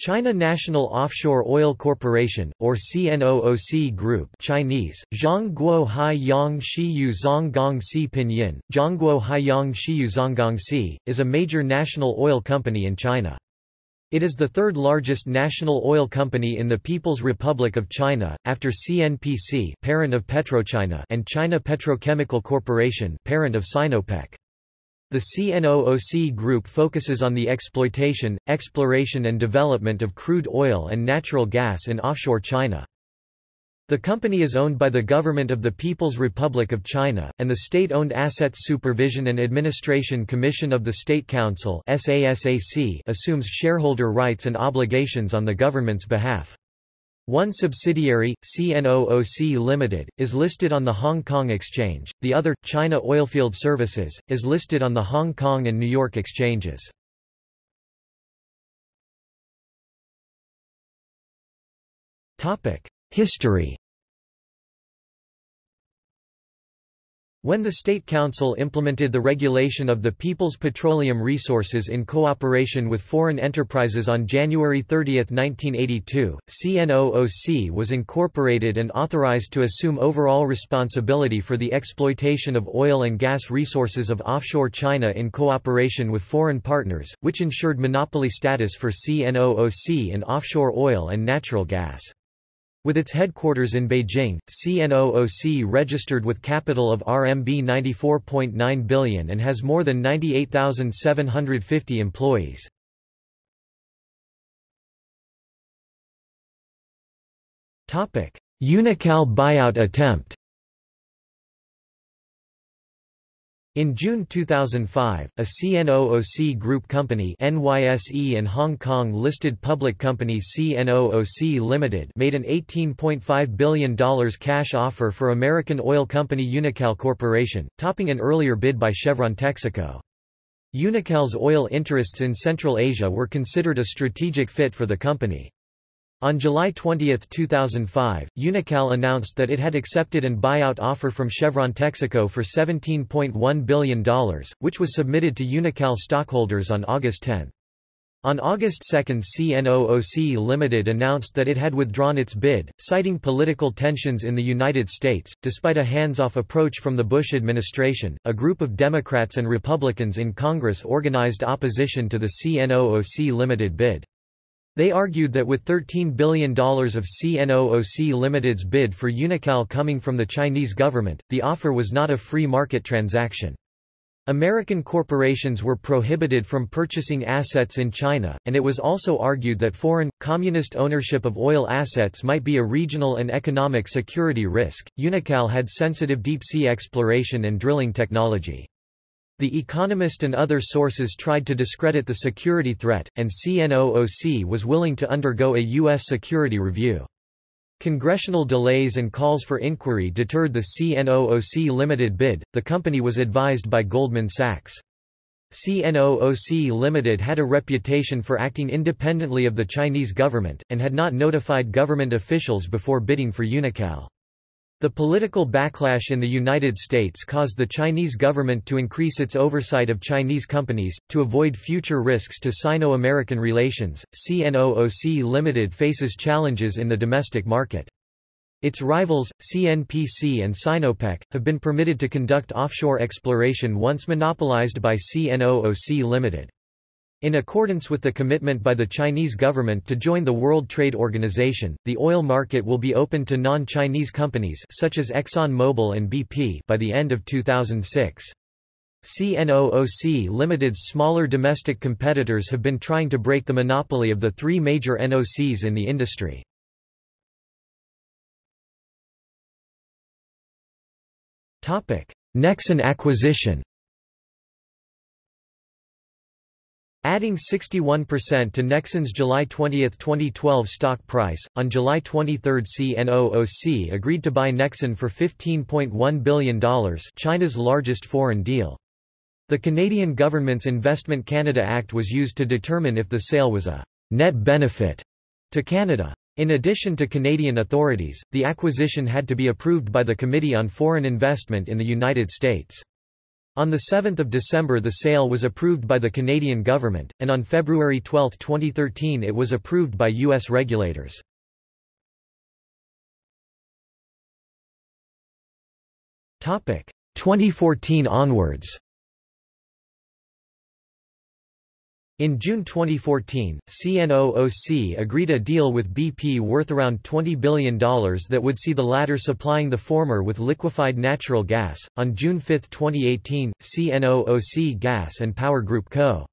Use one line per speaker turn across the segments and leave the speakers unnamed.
China National Offshore Oil Corporation, or CNOOC Group Chinese, Zhongguo Haiyang Shiyou Zonggongsi Pinyin, Zhongguo Haiyang Shiyou Zonggongsi, is a major national oil company in China. It is the third largest national oil company in the People's Republic of China, after CNPC parent of PetroChina and China Petrochemical Corporation parent of Sinopec. The CNOOC Group focuses on the exploitation, exploration and development of crude oil and natural gas in offshore China. The company is owned by the Government of the People's Republic of China, and the State-Owned Assets Supervision and Administration Commission of the State Council assumes shareholder rights and obligations on the government's behalf. One subsidiary, CNOOC Limited, is listed on the Hong Kong Exchange, the other, China Oilfield Services, is listed on the Hong Kong and New York exchanges. History When the State Council implemented the regulation of the People's Petroleum Resources in cooperation with foreign enterprises on January 30, 1982, CNOOC was incorporated and authorized to assume overall responsibility for the exploitation of oil and gas resources of offshore China in cooperation with foreign partners, which ensured monopoly status for CNOOC in offshore oil and natural gas. With its headquarters in Beijing, CNOOC registered with capital of RMB 94.9 billion and has more than 98,750 employees. Unocal buyout attempt In June 2005, a CNOOC group company NYSE and Hong Kong-listed public company CNOOC Limited made an $18.5 billion cash offer for American oil company Unocal Corporation, topping an earlier bid by Chevron Texaco. Unocal's oil interests in Central Asia were considered a strategic fit for the company. On July 20, 2005, Unocal announced that it had accepted an buyout offer from Chevron Texaco for $17.1 billion, which was submitted to Unocal stockholders on August 10. On August 2 CNOOC Limited announced that it had withdrawn its bid, citing political tensions in the United States. Despite a hands-off approach from the Bush administration, a group of Democrats and Republicans in Congress organized opposition to the CNOOC Limited bid. They argued that with $13 billion of CNOOC Limited's bid for Unocal coming from the Chinese government, the offer was not a free market transaction. American corporations were prohibited from purchasing assets in China, and it was also argued that foreign, communist ownership of oil assets might be a regional and economic security risk. Unocal had sensitive deep-sea exploration and drilling technology. The Economist and other sources tried to discredit the security threat, and CNOOC was willing to undergo a U.S. security review. Congressional delays and calls for inquiry deterred the CNOOC limited bid. The company was advised by Goldman Sachs. CNOOC Limited had a reputation for acting independently of the Chinese government, and had not notified government officials before bidding for Unocal. The political backlash in the United States caused the Chinese government to increase its oversight of Chinese companies. To avoid future risks to Sino American relations, CNOOC Limited faces challenges in the domestic market. Its rivals, CNPC and Sinopec, have been permitted to conduct offshore exploration once monopolized by CNOOC Limited. In accordance with the commitment by the Chinese government to join the World Trade Organization, the oil market will be open to non-Chinese companies such as ExxonMobil and BP by the end of 2006. CNOOC Limited's smaller domestic competitors have been trying to break the monopoly of the three major NOCs in the industry. Nexen acquisition Adding 61% to Nexen's July 20, 2012 stock price, on July 23 CNOOC agreed to buy Nexen for $15.1 billion China's largest foreign deal. The Canadian government's Investment Canada Act was used to determine if the sale was a net benefit to Canada. In addition to Canadian authorities, the acquisition had to be approved by the Committee on Foreign Investment in the United States. On 7 December the sale was approved by the Canadian government, and on February 12, 2013 it was approved by U.S. regulators. Topic 2014 onwards In June 2014, CNOOC agreed a deal with BP worth around $20 billion that would see the latter supplying the former with liquefied natural gas. On June 5, 2018, CNOOC Gas and Power Group Co.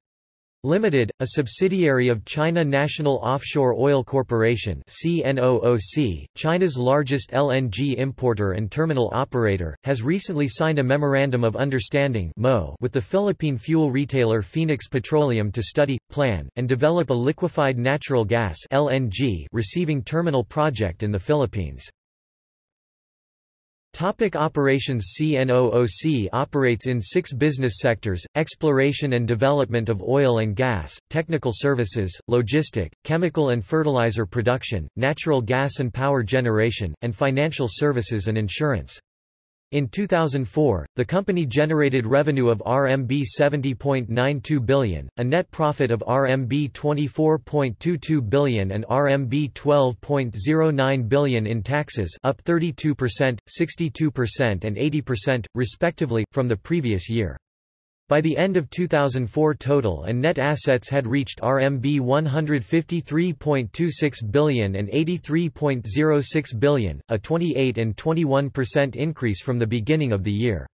Limited, a subsidiary of China National Offshore Oil Corporation CNOOC, China's largest LNG importer and terminal operator, has recently signed a Memorandum of Understanding with the Philippine fuel retailer Phoenix Petroleum to study, plan, and develop a liquefied natural gas LNG receiving terminal project in the Philippines. Topic operations CNOOC operates in six business sectors, exploration and development of oil and gas, technical services, logistic, chemical and fertilizer production, natural gas and power generation, and financial services and insurance. In 2004, the company generated revenue of RMB 70.92 billion, a net profit of RMB 24.22 billion and RMB 12.09 billion in taxes up 32%, 62% and 80%, respectively, from the previous year. By the end of 2004 total and net assets had reached RMB 153.26 billion and 83.06 billion, a 28 and 21% increase from the beginning of the year.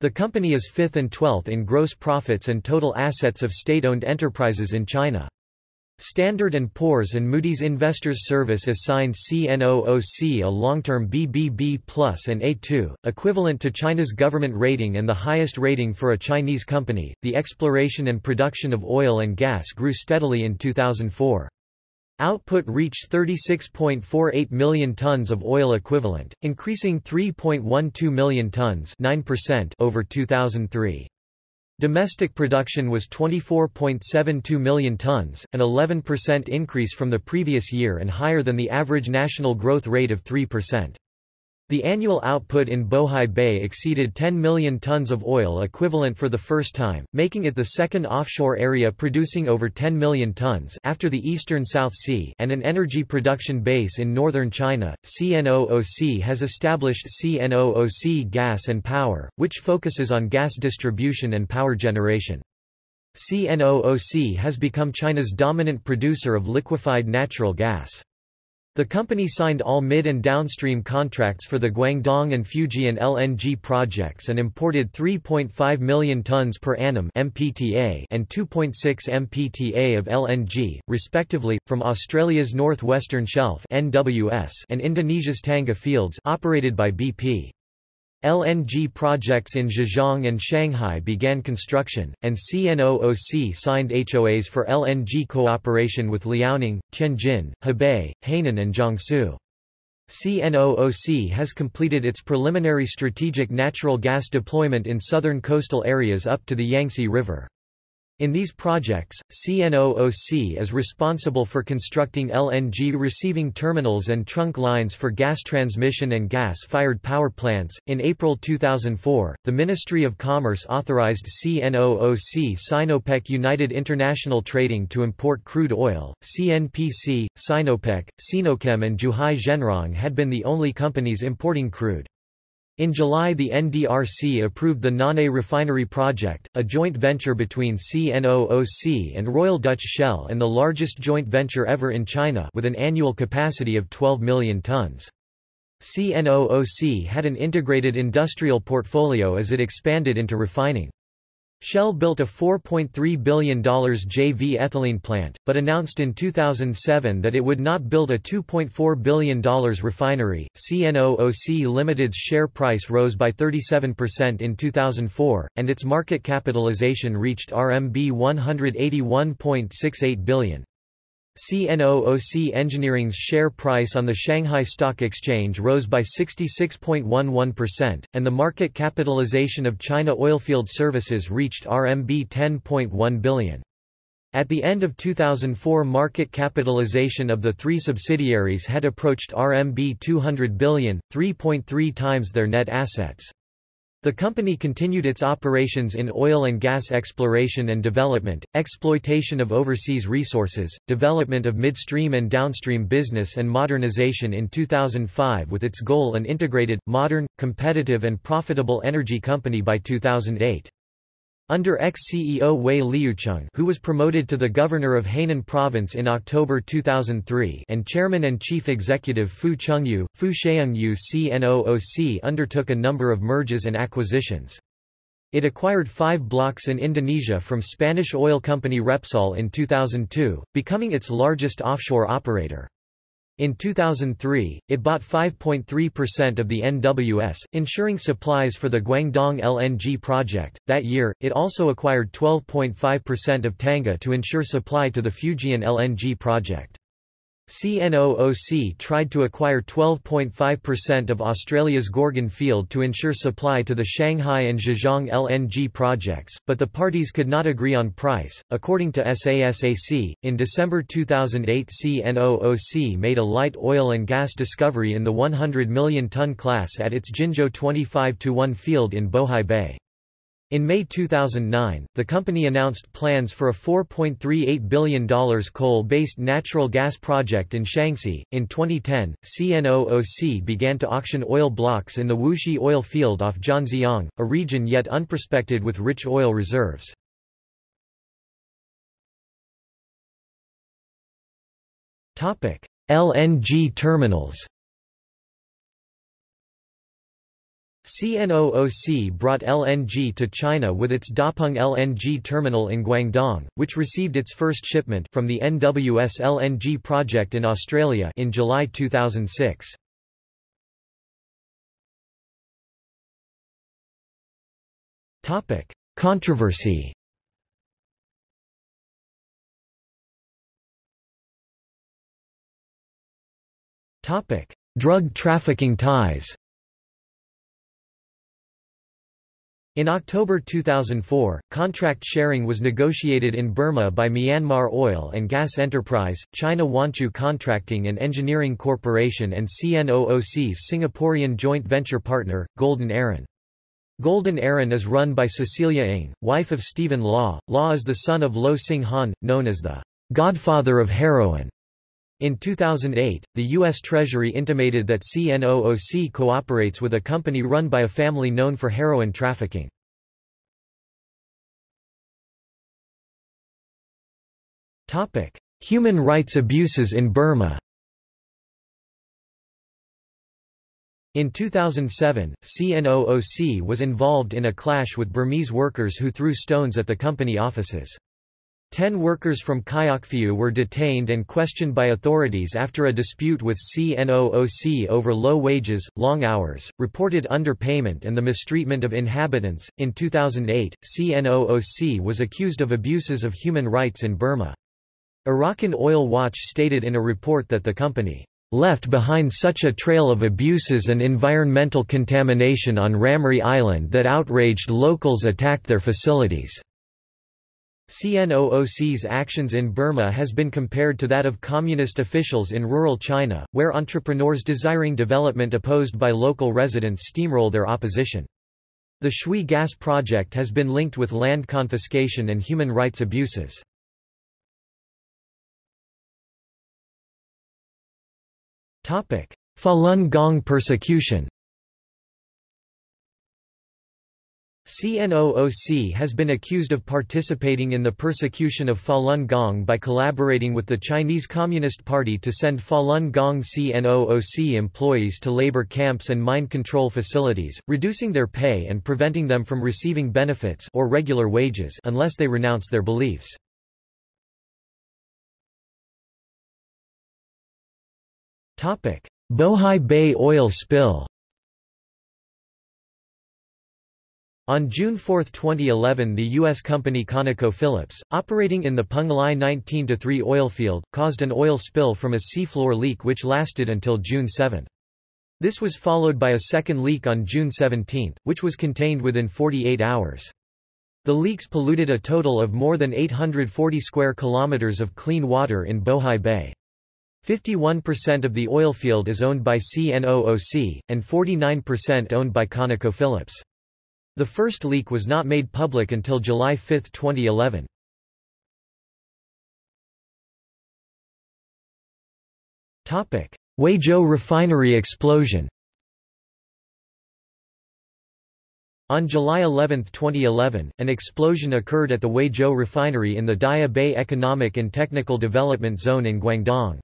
The company is fifth and twelfth in gross profits and total assets of state-owned enterprises in China. Standard & Poor's and Moody's Investors Service assigned CNOOC a long-term BBB plus and A2, equivalent to China's government rating and the highest rating for a Chinese company. The exploration and production of oil and gas grew steadily in 2004. Output reached 36.48 million tons of oil equivalent, increasing 3.12 million tons 9% over 2003. Domestic production was 24.72 million tons, an 11% increase from the previous year and higher than the average national growth rate of 3%. The annual output in Bohai Bay exceeded 10 million tons of oil equivalent for the first time, making it the second offshore area producing over 10 million tons after the eastern South Sea and an energy production base in northern China. CNOOC has established CNOOC Gas and Power, which focuses on gas distribution and power generation. CNOOC has become China's dominant producer of liquefied natural gas. The company signed all mid and downstream contracts for the Guangdong and Fujian LNG projects and imported 3.5 million tons per annum MPTA and 2.6 MPTA of LNG, respectively, from Australia's North-Western Shelf NWS and Indonesia's Tangguh fields operated by BP. LNG projects in Zhejiang and Shanghai began construction, and CNOOC signed HOAs for LNG cooperation with Liaoning, Tianjin, Hebei, Hainan and Jiangsu. CNOOC has completed its preliminary strategic natural gas deployment in southern coastal areas up to the Yangtze River. In these projects, CNOOC is responsible for constructing LNG receiving terminals and trunk lines for gas transmission and gas fired power plants. In April 2004, the Ministry of Commerce authorized CNOOC Sinopec United International Trading to import crude oil. CNPC, Sinopec, Sinochem, and Zhuhai Zhenrong had been the only companies importing crude. In July the NDRC approved the Nanhai Refinery Project, a joint venture between CNOOC and Royal Dutch Shell and the largest joint venture ever in China with an annual capacity of 12 million tons. CNOOC had an integrated industrial portfolio as it expanded into refining. Shell built a $4.3 billion JV ethylene plant, but announced in 2007 that it would not build a $2.4 billion refinery. CNOOC Limited's share price rose by 37% in 2004, and its market capitalization reached RMB 181.68 billion. CNOOC Engineering's share price on the Shanghai Stock Exchange rose by 66.11%, and the market capitalization of China Oilfield Services reached RMB 10.1 billion. At the end of 2004 market capitalization of the three subsidiaries had approached RMB 200 billion, 3.3 times their net assets. The company continued its operations in oil and gas exploration and development, exploitation of overseas resources, development of midstream and downstream business and modernization in 2005 with its goal an integrated, modern, competitive and profitable energy company by 2008. Under ex-CEO Wei Liucheng who was promoted to the governor of Hainan province in October 2003 and chairman and chief executive Fu Chengyu, Fu Sheungyu CNOOC undertook a number of mergers and acquisitions. It acquired five blocks in Indonesia from Spanish oil company Repsol in 2002, becoming its largest offshore operator. In 2003, it bought 5.3% of the NWS, ensuring supplies for the Guangdong LNG project. That year, it also acquired 12.5% of Tangguh to ensure supply to the Fujian LNG project. CNOOC tried to acquire 12.5% of Australia's Gorgon field to ensure supply to the Shanghai and Zhejiang LNG projects, but the parties could not agree on price. According to SASAC, in December 2008, CNOOC made a light oil and gas discovery in the 100 million ton class at its Jinzhou 25 1 field in Bohai Bay. In May 2009, the company announced plans for a $4.38 billion coal-based natural gas project in Shaanxi. In 2010, CNOOC began to auction oil blocks in the Wuxi oil field off Zhanjiang, a region yet unprospected with rich oil reserves. LNG terminals CNOOC brought LNG to China with its Dapeng LNG terminal in Guangdong, which received its first shipment from the NWS LNG project in Australia in July 2006. Topic: Controversy. Topic: Drug trafficking ties. In October 2004, contract sharing was negotiated in Burma by Myanmar Oil and Gas Enterprise, China Huanqiu Contracting and Engineering Corporation and CNOOC's Singaporean joint venture partner, Golden Aaron. Golden Aaron is run by Cecilia Ng, wife of Stephen Law. Law is the son of Lo Hsing Han, known as the godfather of heroin. In 2008, the U.S. Treasury intimated that CNOOC cooperates with a company run by a family known for heroin trafficking. Human rights abuses in Burma In 2007, CNOOC was involved in a clash with Burmese workers who threw stones at the company offices. Ten workers from Kyaukphyu were detained and questioned by authorities after a dispute with CNOOC over low wages, long hours, reported underpayment, and the mistreatment of inhabitants. In 2008, CNOOC was accused of abuses of human rights in Burma. Arakan Oil Watch stated in a report that the company left behind such a trail of abuses and environmental contamination on Ramree Island that outraged locals attacked their facilities. CNOOC's actions in Burma has been compared to that of communist officials in rural China, where entrepreneurs desiring development opposed by local residents steamroll their opposition. The Shwe gas project has been linked with land confiscation and human rights abuses. Falun Gong persecution CNOOC has been accused of participating in the persecution of Falun Gong by collaborating with the Chinese Communist Party to send Falun Gong CNOOC employees to labor camps and mind control facilities, reducing their pay and preventing them from receiving benefits or regular wages unless they renounce their beliefs. Bohai Bay oil spill On June 4, 2011 the U.S. company ConocoPhillips, operating in the Penglai 19-3 oil field, caused an oil spill from a seafloor leak which lasted until June 7. This was followed by a second leak on June 17, which was contained within 48 hours. The leaks polluted a total of more than 840 square kilometers of clean water in Bohai Bay. 51% of the oil field is owned by CNOOC, and 49% owned by ConocoPhillips. The first leak was not made public until July 5, 2011. Huizhou refinery explosion On July 11, 2011, an explosion occurred at the Huizhou refinery in the Daya Bay Economic and Technical Development Zone in Guangdong.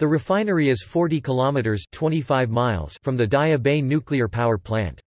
The refinery is 40 kilometers 25 miles from the Daya Bay nuclear power plant.